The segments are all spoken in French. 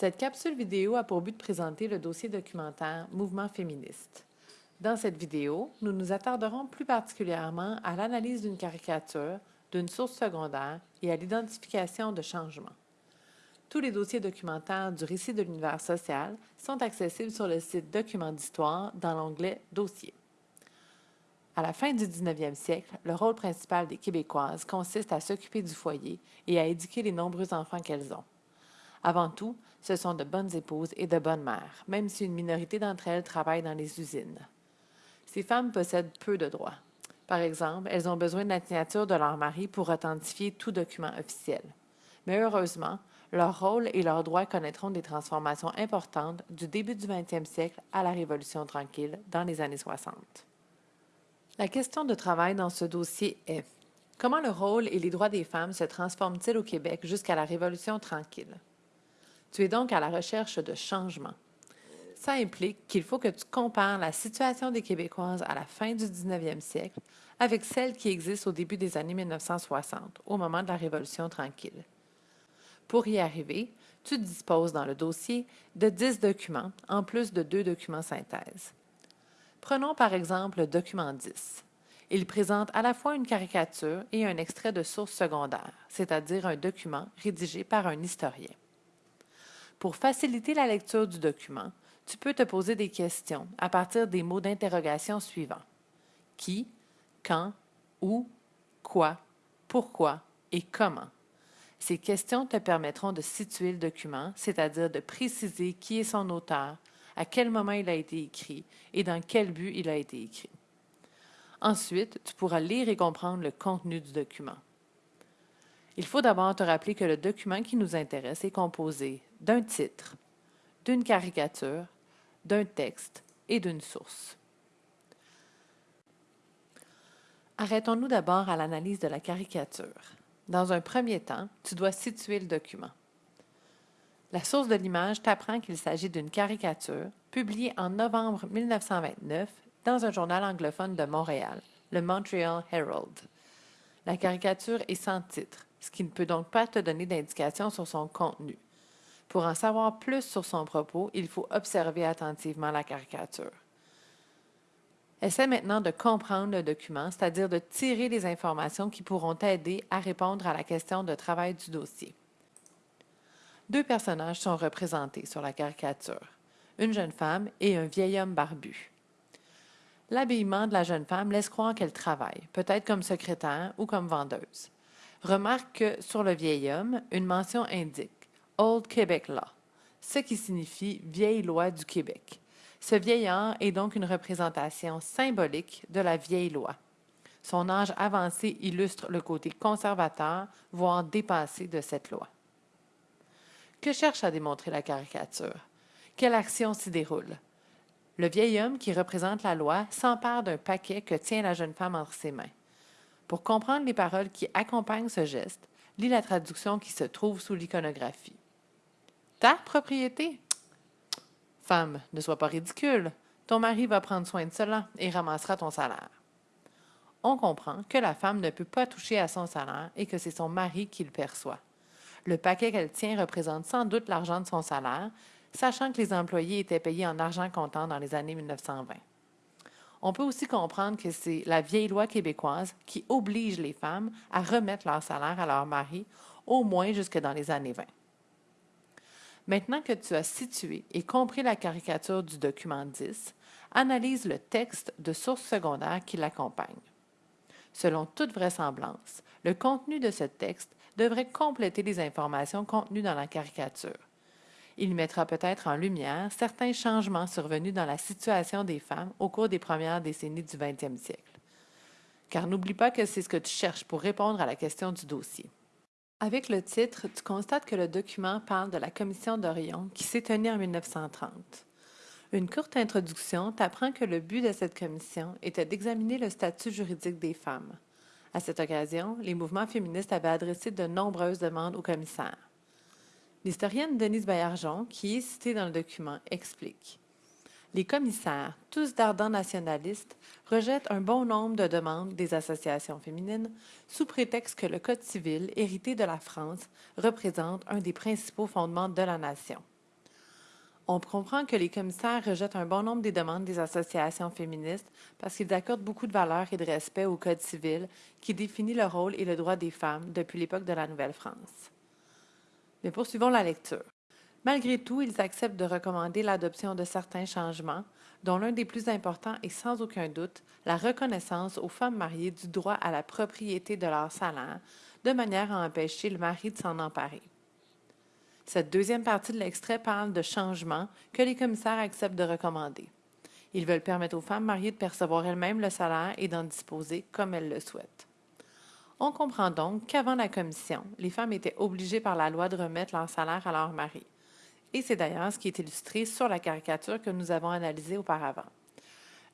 Cette capsule vidéo a pour but de présenter le dossier documentaire Mouvement féministe. Dans cette vidéo, nous nous attarderons plus particulièrement à l'analyse d'une caricature, d'une source secondaire et à l'identification de changements. Tous les dossiers documentaires du récit de l'univers social sont accessibles sur le site Documents d'histoire dans l'onglet Dossiers. À la fin du 19e siècle, le rôle principal des Québécoises consiste à s'occuper du foyer et à éduquer les nombreux enfants qu'elles ont. Avant tout, ce sont de bonnes épouses et de bonnes mères, même si une minorité d'entre elles travaillent dans les usines. Ces femmes possèdent peu de droits. Par exemple, elles ont besoin de la signature de leur mari pour authentifier tout document officiel. Mais heureusement, leur rôle et leurs droits connaîtront des transformations importantes du début du 20e siècle à la Révolution tranquille dans les années 60. La question de travail dans ce dossier est comment le rôle et les droits des femmes se transforment-ils au Québec jusqu'à la Révolution tranquille? Tu es donc à la recherche de changements. Ça implique qu'il faut que tu compares la situation des Québécoises à la fin du 19e siècle avec celle qui existe au début des années 1960, au moment de la Révolution tranquille. Pour y arriver, tu disposes dans le dossier de 10 documents, en plus de deux documents synthèse. Prenons par exemple le document 10. Il présente à la fois une caricature et un extrait de source secondaire, c'est-à-dire un document rédigé par un historien. Pour faciliter la lecture du document, tu peux te poser des questions à partir des mots d'interrogation suivants. Qui, quand, où, quoi, pourquoi et comment. Ces questions te permettront de situer le document, c'est-à-dire de préciser qui est son auteur, à quel moment il a été écrit et dans quel but il a été écrit. Ensuite, tu pourras lire et comprendre le contenu du document. Il faut d'abord te rappeler que le document qui nous intéresse est composé d'un titre, d'une caricature, d'un texte et d'une source. Arrêtons-nous d'abord à l'analyse de la caricature. Dans un premier temps, tu dois situer le document. La source de l'image t'apprend qu'il s'agit d'une caricature publiée en novembre 1929 dans un journal anglophone de Montréal, le Montreal Herald. La caricature est sans titre, ce qui ne peut donc pas te donner d'indication sur son contenu. Pour en savoir plus sur son propos, il faut observer attentivement la caricature. Essaie maintenant de comprendre le document, c'est-à-dire de tirer les informations qui pourront t'aider à répondre à la question de travail du dossier. Deux personnages sont représentés sur la caricature, une jeune femme et un vieil homme barbu. L'habillement de la jeune femme laisse croire qu'elle travaille, peut-être comme secrétaire ou comme vendeuse. Remarque que sur le vieil homme, une mention indique Old Quebec Law, ce qui signifie vieille loi du Québec. Ce vieillard est donc une représentation symbolique de la vieille loi. Son âge avancé illustre le côté conservateur, voire dépassé de cette loi. Que cherche à démontrer la caricature? Quelle action s'y déroule? Le vieil homme qui représente la loi s'empare d'un paquet que tient la jeune femme entre ses mains. Pour comprendre les paroles qui accompagnent ce geste, lis la traduction qui se trouve sous l'iconographie. Ta propriété? Femme, ne sois pas ridicule. Ton mari va prendre soin de cela et ramassera ton salaire. On comprend que la femme ne peut pas toucher à son salaire et que c'est son mari qui le perçoit. Le paquet qu'elle tient représente sans doute l'argent de son salaire, sachant que les employés étaient payés en argent comptant dans les années 1920. On peut aussi comprendre que c'est la vieille loi québécoise qui oblige les femmes à remettre leur salaire à leur mari, au moins jusque dans les années 20. Maintenant que tu as situé et compris la caricature du document 10, analyse le texte de source secondaire qui l'accompagne. Selon toute vraisemblance, le contenu de ce texte devrait compléter les informations contenues dans la caricature. Il mettra peut-être en lumière certains changements survenus dans la situation des femmes au cours des premières décennies du 20e siècle. Car n'oublie pas que c'est ce que tu cherches pour répondre à la question du dossier. Avec le titre, tu constates que le document parle de la Commission d'Orion qui s'est tenue en 1930. Une courte introduction t'apprend que le but de cette commission était d'examiner le statut juridique des femmes. À cette occasion, les mouvements féministes avaient adressé de nombreuses demandes au commissaire. L'historienne Denise Baillargeon, qui est citée dans le document, explique les commissaires, tous d'ardents nationalistes, rejettent un bon nombre de demandes des associations féminines sous prétexte que le Code civil, hérité de la France, représente un des principaux fondements de la nation. On comprend que les commissaires rejettent un bon nombre des demandes des associations féministes parce qu'ils accordent beaucoup de valeur et de respect au Code civil qui définit le rôle et le droit des femmes depuis l'époque de la Nouvelle-France. Mais poursuivons la lecture. Malgré tout, ils acceptent de recommander l'adoption de certains changements, dont l'un des plus importants est sans aucun doute la reconnaissance aux femmes mariées du droit à la propriété de leur salaire, de manière à empêcher le mari de s'en emparer. Cette deuxième partie de l'extrait parle de changements que les commissaires acceptent de recommander. Ils veulent permettre aux femmes mariées de percevoir elles-mêmes le salaire et d'en disposer comme elles le souhaitent. On comprend donc qu'avant la commission, les femmes étaient obligées par la loi de remettre leur salaire à leur mari. Et c'est d'ailleurs ce qui est illustré sur la caricature que nous avons analysée auparavant.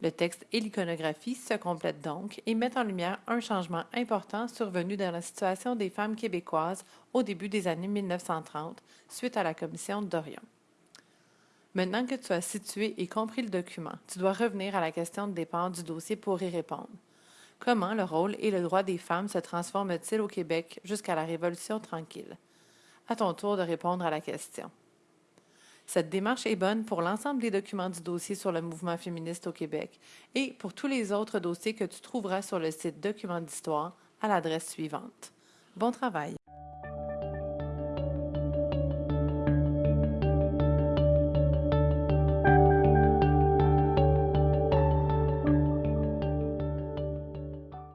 Le texte et l'iconographie se complètent donc et mettent en lumière un changement important survenu dans la situation des femmes québécoises au début des années 1930, suite à la commission d'Orion. Maintenant que tu as situé et compris le document, tu dois revenir à la question de départ du dossier pour y répondre. Comment le rôle et le droit des femmes se transforment-ils au Québec jusqu'à la Révolution tranquille? À ton tour de répondre à la question. Cette démarche est bonne pour l'ensemble des documents du dossier sur le mouvement féministe au Québec et pour tous les autres dossiers que tu trouveras sur le site Documents d'histoire à l'adresse suivante. Bon travail!